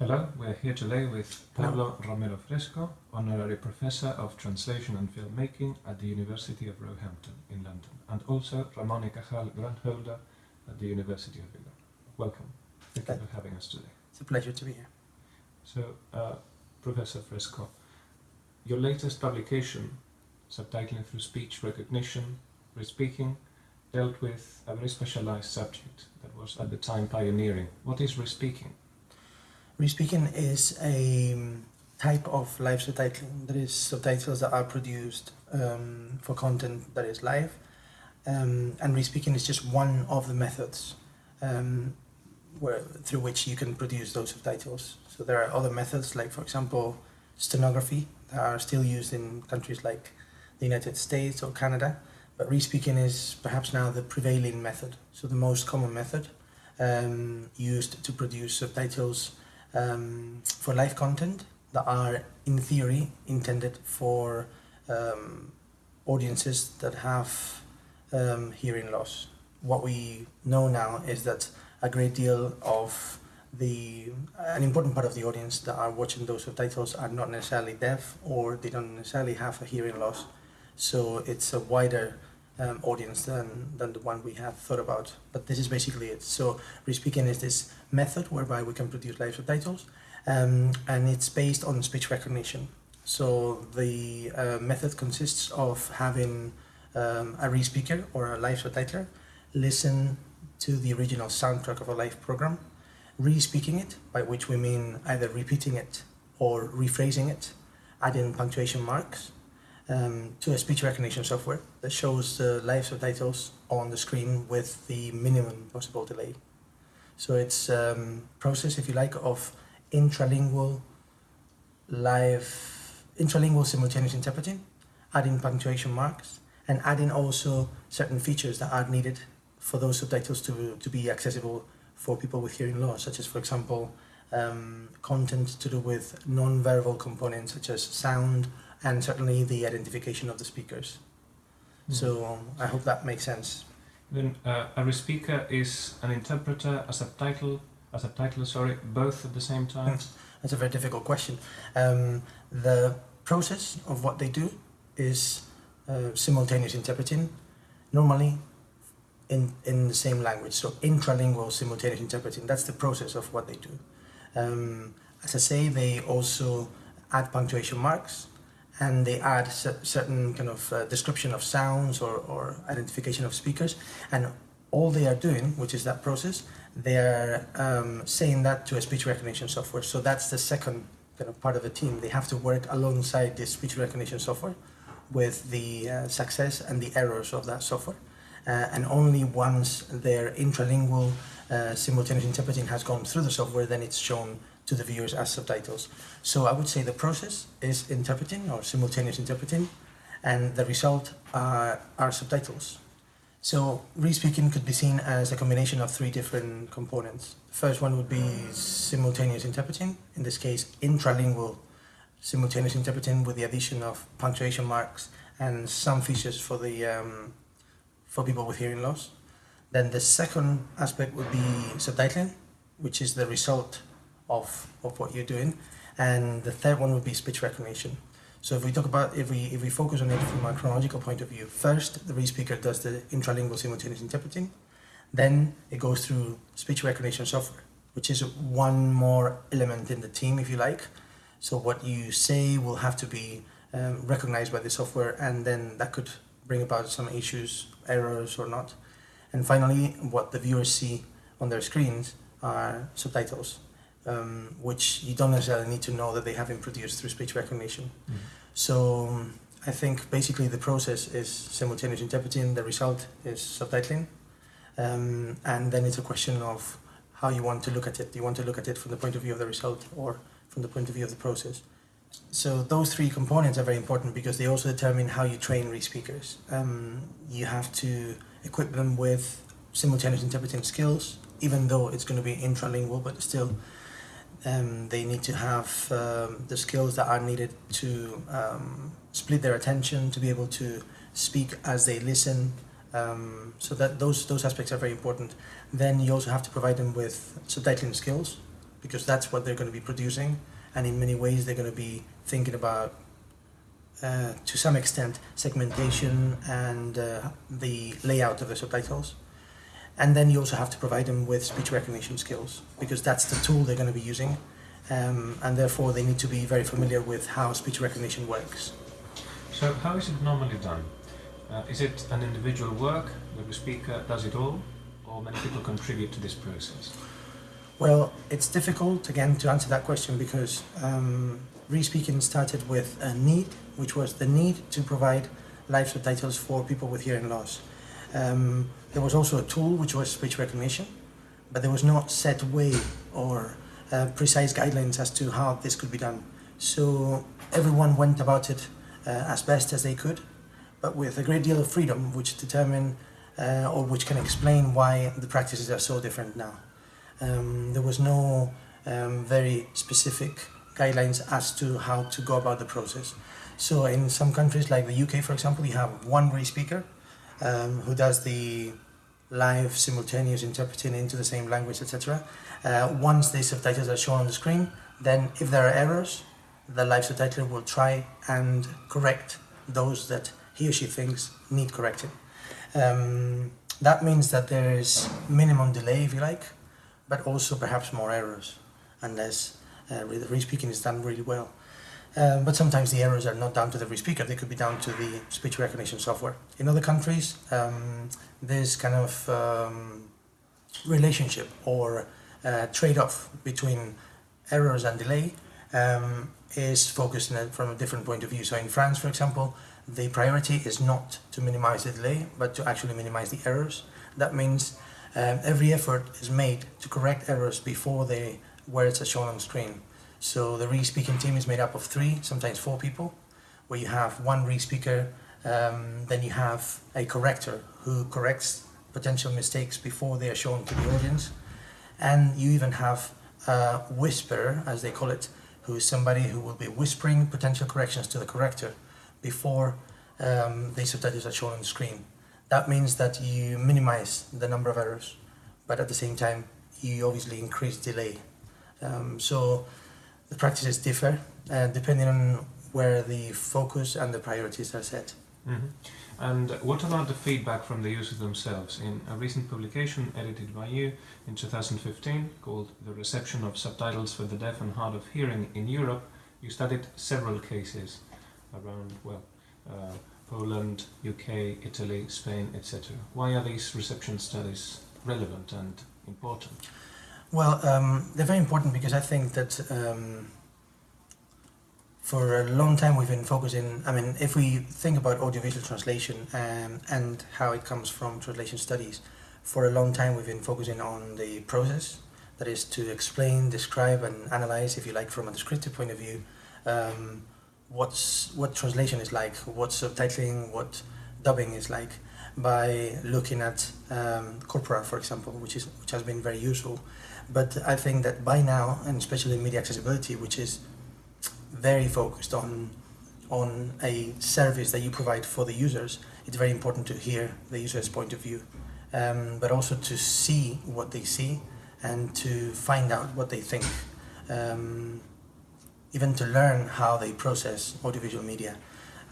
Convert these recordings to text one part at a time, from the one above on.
Hello, we're here today with Pablo Romero Fresco, Honorary Professor of Translation and Filmmaking at the University of Roehampton in London, and also Ramon y Cajal Grant Holder at the University of Vigo. Welcome. Thank you for having us today. It's a pleasure to be here. So, uh, Professor Fresco, your latest publication, subtitling through speech recognition, respeaking, dealt with a very specialized subject that was at the time pioneering. What is respeaking? Respeaking is a um, type of live subtitling. There is subtitles that are produced um, for content that is live, um, and respeaking is just one of the methods um, where through which you can produce those subtitles. So there are other methods, like for example, stenography, that are still used in countries like the United States or Canada. But respeaking is perhaps now the prevailing method, so the most common method um, used to produce subtitles um, for live content that are in theory intended for um, audiences that have um, hearing loss. What we know now is that a great deal of the an important part of the audience that are watching those subtitles are not necessarily deaf or they don't necessarily have a hearing loss. So it's a wider um, audience than, than the one we have thought about. But this is basically it. So respeaking is this method whereby we can produce live subtitles um, and it's based on speech recognition. So the uh, method consists of having um, a respeaker or a live subtitler listen to the original soundtrack of a live program, re-speaking it, by which we mean either repeating it or rephrasing it, adding punctuation marks, um, to a speech recognition software that shows the live subtitles on the screen with the minimum possible delay. So it's a um, process, if you like, of intralingual live, intralingual simultaneous interpreting, adding punctuation marks, and adding also certain features that are needed for those subtitles to, to be accessible for people with hearing loss, such as, for example, um, content to do with non-verbal components such as sound, and certainly the identification of the speakers. Mm. So um, I hope that makes sense. Then uh, a speaker is an interpreter, a subtitle, a subtitler, sorry, both at the same time? Hmm. That's a very difficult question. Um, the process of what they do is uh, simultaneous interpreting, normally in, in the same language, so intralingual simultaneous interpreting. That's the process of what they do. Um, as I say, they also add punctuation marks, and they add certain kind of uh, description of sounds or, or identification of speakers. And all they are doing which is that process they are um, saying that to a speech recognition software. So that's the second kind of part of the team. They have to work alongside the speech recognition software with the uh, success and the errors of that software. Uh, and only once their intralingual uh, simultaneous interpreting has gone through the software then it's shown to the viewers as subtitles. So I would say the process is interpreting or simultaneous interpreting and the result are, are subtitles. So respeaking could be seen as a combination of three different components. The first one would be simultaneous interpreting, in this case intralingual simultaneous interpreting with the addition of punctuation marks and some features for the um, for people with hearing loss. Then the second aspect would be subtitling, which is the result of, of what you're doing. And the third one would be speech recognition. So if we talk about, if we, if we focus on it from a chronological point of view, first the respeaker does the intralingual simultaneous interpreting, then it goes through speech recognition software, which is one more element in the team, if you like. So what you say will have to be um, recognized by the software and then that could bring about some issues, errors or not. And finally, what the viewers see on their screens are subtitles um, which you don't necessarily need to know that they have been produced through speech recognition. Mm. So um, I think basically the process is simultaneous interpreting, the result is subtitling, um, and then it's a question of how you want to look at it. Do you want to look at it from the point of view of the result or from the point of view of the process? So those three components are very important because they also determine how you train re-speakers. Um, you have to equip them with simultaneous interpreting skills, even though it's going to be intralingual, but still um, they need to have um, the skills that are needed to um, split their attention, to be able to speak as they listen. Um, so that those those aspects are very important. Then you also have to provide them with subtitling skills, because that's what they're going to be producing, and in many ways they're going to be thinking about, uh, to some extent, segmentation and uh, the layout of the subtitles. And then you also have to provide them with speech recognition skills because that's the tool they're going to be using, um, and therefore they need to be very familiar with how speech recognition works. So, how is it normally done? Uh, is it an individual work where the speaker does it all, or many people contribute to this process? Well, it's difficult again to answer that question because um, Respeaking started with a need, which was the need to provide live subtitles for people with hearing loss. Um, there was also a tool which was speech recognition, but there was no set way or uh, precise guidelines as to how this could be done. So everyone went about it uh, as best as they could, but with a great deal of freedom, which determine uh, or which can explain why the practices are so different now. Um, there was no um, very specific guidelines as to how to go about the process. So in some countries like the UK, for example, you have one re speaker um, who does the live simultaneous interpreting into the same language, etc. Uh, once the subtitles are shown on the screen, then if there are errors, the live subtitler will try and correct those that he or she thinks need correcting. Um, that means that there is minimum delay, if you like, but also perhaps more errors, unless uh, re-speaking is done really well. Um, but sometimes the errors are not down to the re-speaker, they could be down to the speech recognition software. In other countries, um, this kind of um, relationship or uh, trade-off between errors and delay um, is focused a, from a different point of view. So in France, for example, the priority is not to minimize the delay, but to actually minimize the errors. That means um, every effort is made to correct errors before the words are shown on screen. So the re-speaking team is made up of three, sometimes four people, where you have one re-speaker, um, then you have a corrector who corrects potential mistakes before they are shown to the audience, and you even have a whisperer, as they call it, who is somebody who will be whispering potential corrections to the corrector before um, the subtitles are shown on the screen. That means that you minimize the number of errors, but at the same time, you obviously increase delay. Um, so the practices differ uh, depending on where the focus and the priorities are set. Mm-hmm. And what about the feedback from the users themselves? In a recent publication edited by you in 2015 called The Reception of Subtitles for the Deaf and Hard of Hearing in Europe, you studied several cases around, well, uh, Poland, UK, Italy, Spain, etc. Why are these reception studies relevant and important? Well, um, they're very important because I think that um, for a long time we've been focusing. I mean, if we think about audiovisual translation um, and how it comes from translation studies, for a long time we've been focusing on the process, that is to explain, describe, and analyze, if you like, from a descriptive point of view, um, what's what translation is like, what subtitling, what dubbing is like, by looking at um, corpora, for example, which is which has been very useful. But I think that by now, and especially media accessibility, which is very focused on on a service that you provide for the users, it's very important to hear the user's point of view, um, but also to see what they see and to find out what they think, um, even to learn how they process audiovisual media.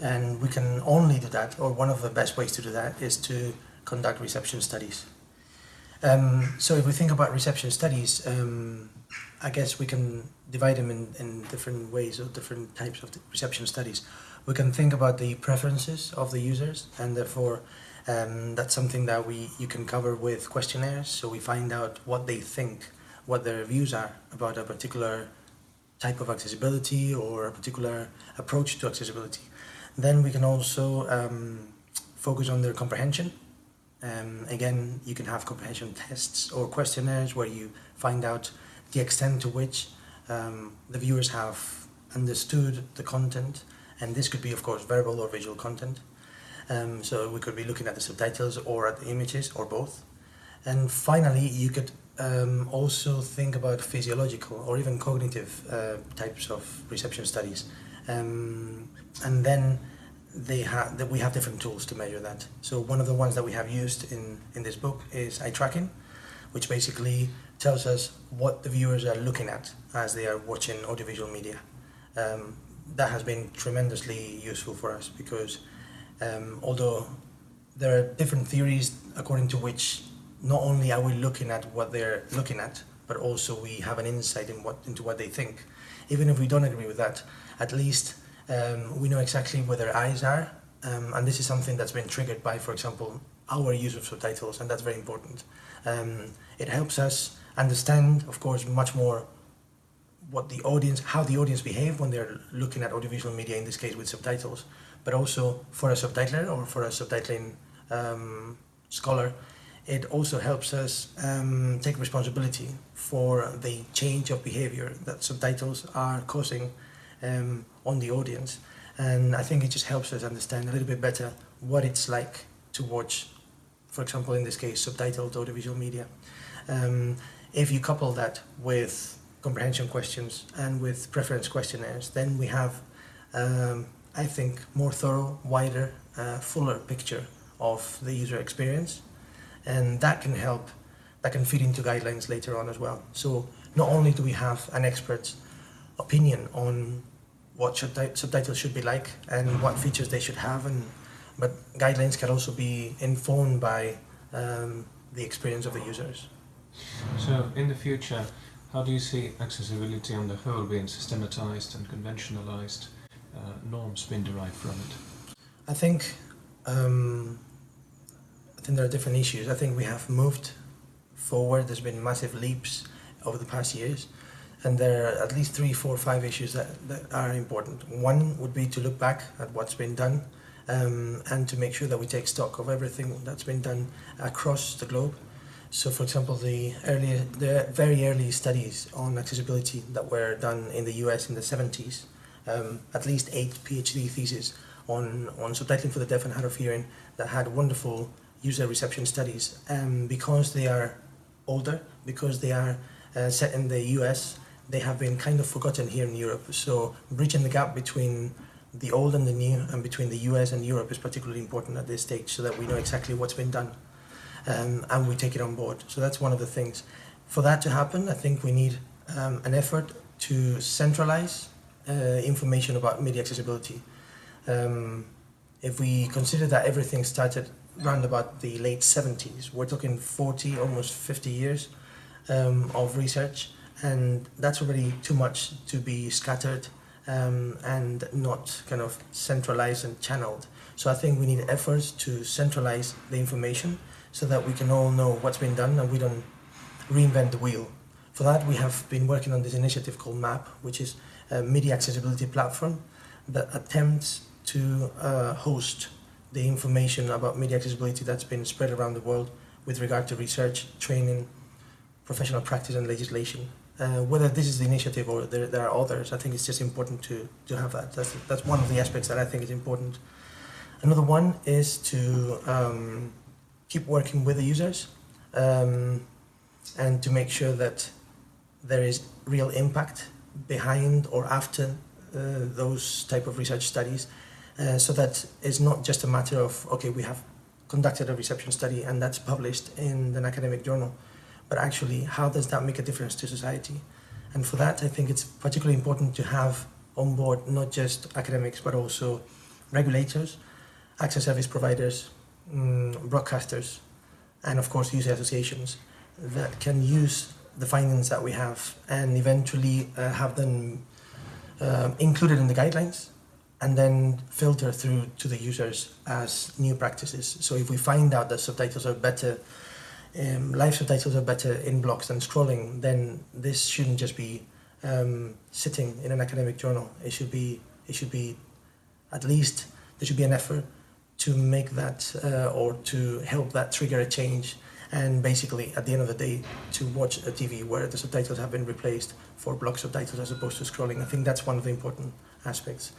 And we can only do that, or one of the best ways to do that is to conduct reception studies. Um, so if we think about reception studies, um, I guess we can divide them in, in different ways or different types of reception studies. We can think about the preferences of the users, and therefore um, that's something that we you can cover with questionnaires. So we find out what they think, what their views are about a particular type of accessibility or a particular approach to accessibility. Then we can also um, focus on their comprehension. Um, again, you can have comprehension tests or questionnaires where you find out the extent to which um, the viewers have understood the content, and this could be, of course, verbal or visual content. Um, so we could be looking at the subtitles or at the images or both. And finally, you could um, also think about physiological or even cognitive uh, types of reception studies. Um, and then they have that we have different tools to measure that. So one of the ones that we have used in, in this book is eye tracking, which basically tells us what the viewers are looking at as they are watching audiovisual media. Um, that has been tremendously useful for us because um, although there are different theories according to which not only are we looking at what they're looking at, but also we have an insight in what, into what they think. Even if we don't agree with that, at least um, we know exactly where their eyes are. Um, and this is something that's been triggered by, for example, our use of subtitles, and that's very important. Um, it helps us understand, of course, much more what the audience, how the audience behave when they're looking at audiovisual media, in this case with subtitles, but also for a subtitler or for a subtitling um, scholar, it also helps us um, take responsibility for the change of behavior that subtitles are causing um, on the audience. And I think it just helps us understand a little bit better what it's like to watch, for example, in this case, subtitled audiovisual media. Um, if you couple that with comprehension questions and with preference questionnaires, then we have, um, I think, more thorough, wider, uh, fuller picture of the user experience and that can help that can feed into guidelines later on as well so not only do we have an expert's opinion on what subti- subtitles should be like and what features they should have and but guidelines can also be informed by um, the experience of the users So, in the future, how do you see accessibility on the whole being systematized and conventionalized, uh, norms being derived from it? I think um, I think there are different issues. I think we have moved forward. There's been massive leaps over the past years, and there are at least three, four, five issues that, that are important. One would be to look back at what's been done, um, and to make sure that we take stock of everything that's been done across the globe. So, for example, the the very early studies on accessibility that were done in the US in the 70s, um, at least eight PhD theses on, on subtitling for the deaf and hard of hearing that had wonderful user reception studies. Um, because they are older, because they are uh, set in the US, they have been kind of forgotten here in Europe. So bridging the gap between the old and the new and between the US and Europe is particularly important at this stage so that we know exactly what's been done um, and we take it on board. So that's one of the things. For that to happen, I think we need um, an effort to centralize uh, information about media accessibility. Um, if we consider that everything started around about the late 70s, we're talking 40, almost 50 years um, of research, and that's already too much to be scattered um, and not kind of centralized and channeled. So I think we need efforts to centralize the information so that we can all know what's been done and we don't reinvent the wheel. For that, we have been working on this initiative called MAP, which is a media accessibility platform that attempts to uh, host the information about media accessibility that's been spread around the world with regard to research, training, professional practice, and legislation. Uh, whether this is the initiative or there, there are others, I think it's just important to, to have that. That's, that's one of the aspects that I think is important. Another one is to um, keep working with the users um, and to make sure that there is real impact behind or after uh, those type of research studies uh, so that it's not just a matter of okay we have conducted a reception study and that's published in an academic journal but actually how does that make a difference to society and for that i think it's particularly important to have on board not just academics but also regulators access service providers um, broadcasters and of course user associations that can use the findings that we have and eventually uh, have them uh, included in the guidelines and then filter through to the users as new practices. So if we find out that subtitles are better, um, live subtitles are better in blocks than scrolling, then this shouldn't just be um, sitting in an academic journal. It should be it should be at least there should be an effort to make that uh, or to help that trigger a change and basically at the end of the day to watch a TV where the subtitles have been replaced for block subtitles as opposed to scrolling. I think that's one of the important aspects.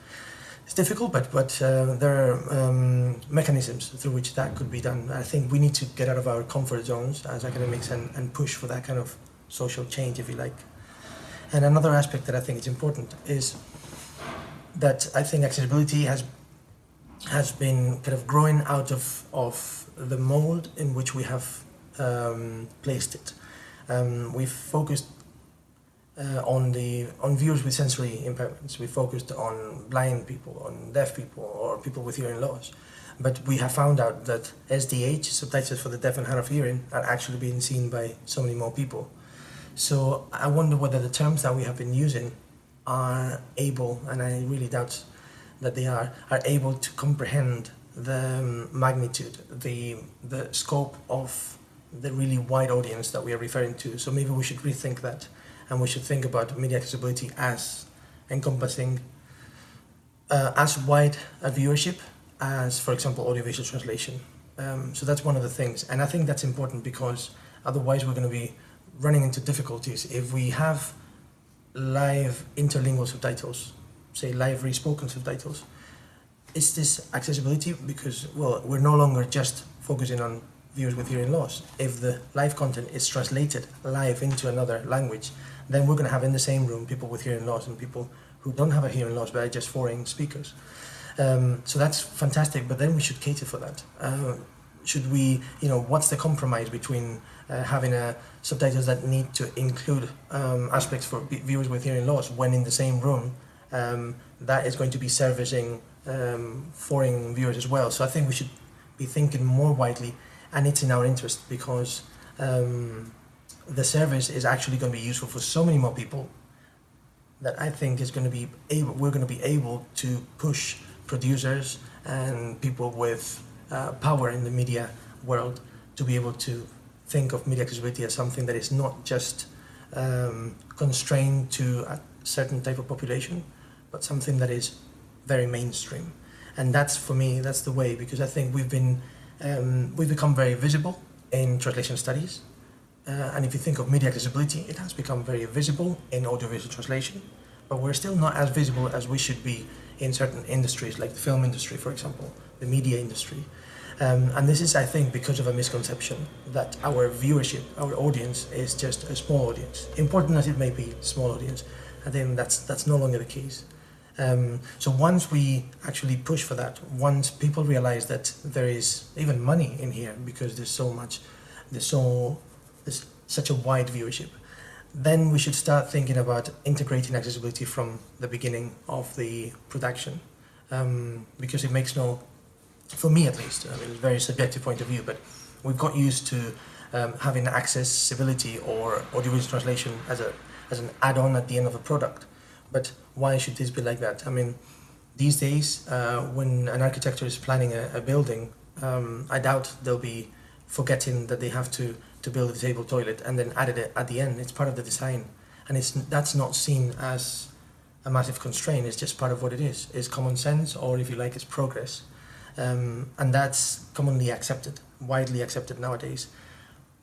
It's difficult, but but uh, there are um, mechanisms through which that could be done. I think we need to get out of our comfort zones as academics and, and push for that kind of social change, if you like. And another aspect that I think is important is that I think accessibility has has been kind of growing out of of the mold in which we have um, placed it. Um, we've focused uh, on the on viewers with sensory impairments. We focused on blind people, on deaf people, or people with hearing loss. But we have found out that SDH, subtitles for the deaf and hard of hearing, are actually being seen by so many more people. So I wonder whether the terms that we have been using are able, and I really doubt that they are, are able to comprehend the um, magnitude, the the scope of the really wide audience that we are referring to. So maybe we should rethink that, and we should think about media accessibility as encompassing uh, as wide a viewership as, for example, audiovisual translation. Um, so that's one of the things, and I think that's important because otherwise we're going to be running into difficulties if we have live interlingual subtitles, say live re-spoken subtitles. Is this accessibility? Because well, we're no longer just focusing on viewers with hearing loss. If the live content is translated live into another language, then we're going to have in the same room people with hearing loss and people who don't have a hearing loss but are just foreign speakers. Um, so that's fantastic, but then we should cater for that. Uh, should we, you know, what's the compromise between uh, having a subtitles that need to include um, aspects for viewers with hearing loss when in the same room um, that is going to be servicing um, foreign viewers as well. So I think we should be thinking more widely, and it's in our interest because um, the service is actually going to be useful for so many more people that I think is going to be able. We're going to be able to push producers and people with uh, power in the media world to be able to think of media accessibility as something that is not just um, constrained to a certain type of population, but something that is very mainstream. And that's for me, that's the way because I think we've been um, we've become very visible in translation studies. Uh, and if you think of media accessibility, it has become very visible in audiovisual translation, but we're still not as visible as we should be in certain industries, like the film industry, for example, the media industry. Um, and this is, I think, because of a misconception that our viewership, our audience, is just a small audience. Important as it may be, small audience. I think that's that's no longer the case. Um, so once we actually push for that, once people realize that there is even money in here because there's so much, there's so such a wide viewership, then we should start thinking about integrating accessibility from the beginning of the production, um, because it makes no, for me at least, I mean, it's a very subjective point of view, but we've got used to um, having accessibility or audiovisual translation as a as an add-on at the end of a product. But why should this be like that? I mean, these days, uh, when an architecture is planning a, a building, um, I doubt they'll be forgetting that they have to to build a disabled toilet and then added it at the end. It's part of the design, and it's that's not seen as a massive constraint. It's just part of what it is. It's common sense, or if you like, it's progress, um, and that's commonly accepted, widely accepted nowadays.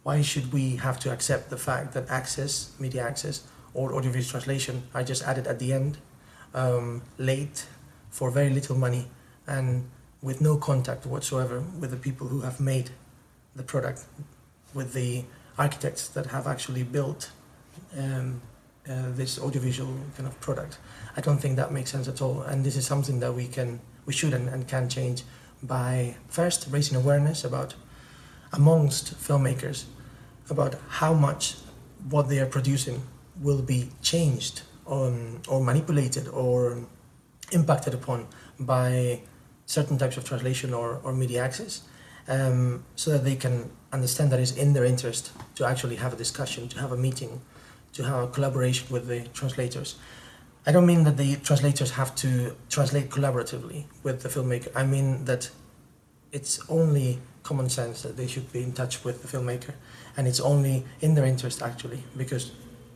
Why should we have to accept the fact that access, media access, or audiovisual translation are just added at the end, um, late, for very little money, and with no contact whatsoever with the people who have made the product, with the architects that have actually built um, uh, this audiovisual kind of product. I don't think that makes sense at all, and this is something that we can, we should and, and can change by first raising awareness about amongst filmmakers about how much what they are producing will be changed on, or manipulated or impacted upon by certain types of translation or, or media access um, so that they can understand that it's in their interest to actually have a discussion, to have a meeting, to have a collaboration with the translators. I don't mean that the translators have to translate collaboratively with the filmmaker. I mean that it's only common sense that they should be in touch with the filmmaker and it's only in their interest actually because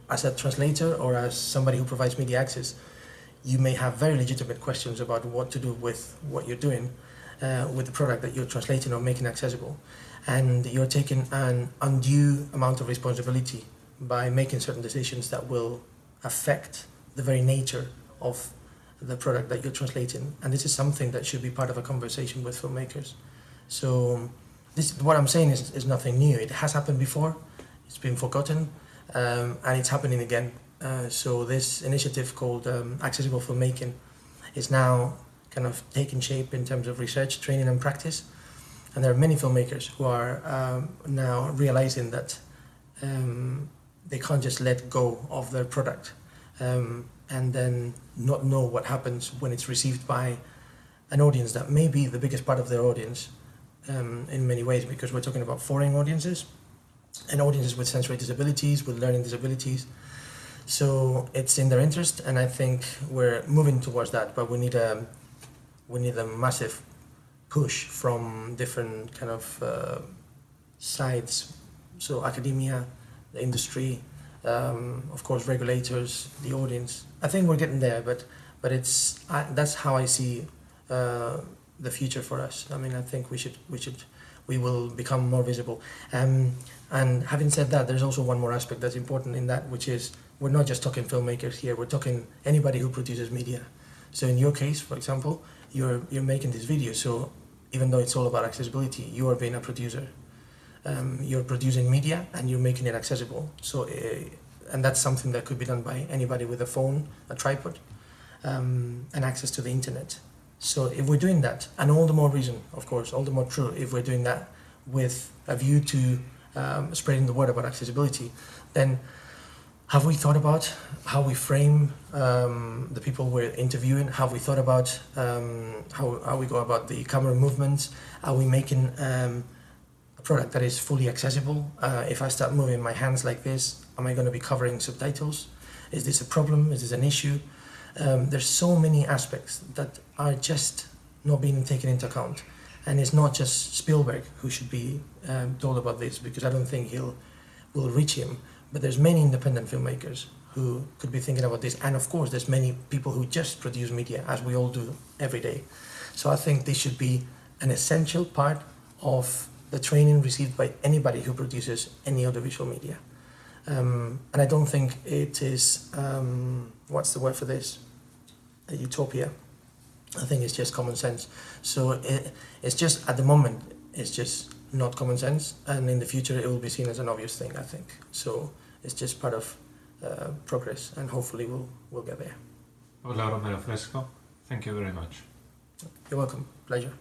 as a translator or as somebody who provides media access you may have very legitimate questions about what to do with what you're doing uh, with the product that you're translating or making accessible. And you're taking an undue amount of responsibility by making certain decisions that will affect the very nature of the product that you're translating. And this is something that should be part of a conversation with filmmakers. So this what i'm saying is, is nothing new. It has happened before. It's been forgotten um, and it's happening again. Uh, so this initiative called um, accessible filmmaking is now kind of taking shape in terms of research training and practice and there are many filmmakers who are um, now realizing that um, they can't just let go of their product um, and then not know what happens when it's received by an audience that may be the biggest part of their audience um, in many ways because we're talking about foreign audiences and audiences with sensory disabilities, with learning disabilities. So it's in their interest, and I think we're moving towards that. But we need a we need a massive push from different kind of uh, sides. So academia, the industry, um, of course, regulators, the audience. I think we're getting there, but but it's I, that's how I see uh, the future for us. I mean, I think we should we should we will become more visible. Um, and having said that, there's also one more aspect that's important in that, which is we're not just talking filmmakers here. We're talking anybody who produces media. So in your case, for example, you're you're making this video. So even though it's all about accessibility, you are being a producer. Um, you're producing media and you're making it accessible. So, uh, and that's something that could be done by anybody with a phone, a tripod, um, and access to the internet. So if we're doing that, and all the more reason, of course, all the more true if we're doing that with a view to um, spreading the word about accessibility, then have we thought about how we frame um, the people we're interviewing? Have we thought about um, how, how we go about the camera movements? Are we making um, a product that is fully accessible? Uh, if I start moving my hands like this, am I going to be covering subtitles? Is this a problem? Is this an issue? Um, there's so many aspects that are just not being taken into account. And it's not just Spielberg who should be um, told about this because I don't think he'll will reach him but there's many independent filmmakers who could be thinking about this and of course there's many people who just produce media as we all do every day. So i think this should be an essential part of the training received by anybody who produces any audiovisual media. Um, and i don't think it is um, what's the word for this? A utopia. I think it's just common sense. So it, it's just at the moment it's just not common sense, and in the future it will be seen as an obvious thing. I think so. It's just part of uh, progress, and hopefully we'll we'll get there. Pablo Romero Fresco, thank you very much. You're welcome. Pleasure.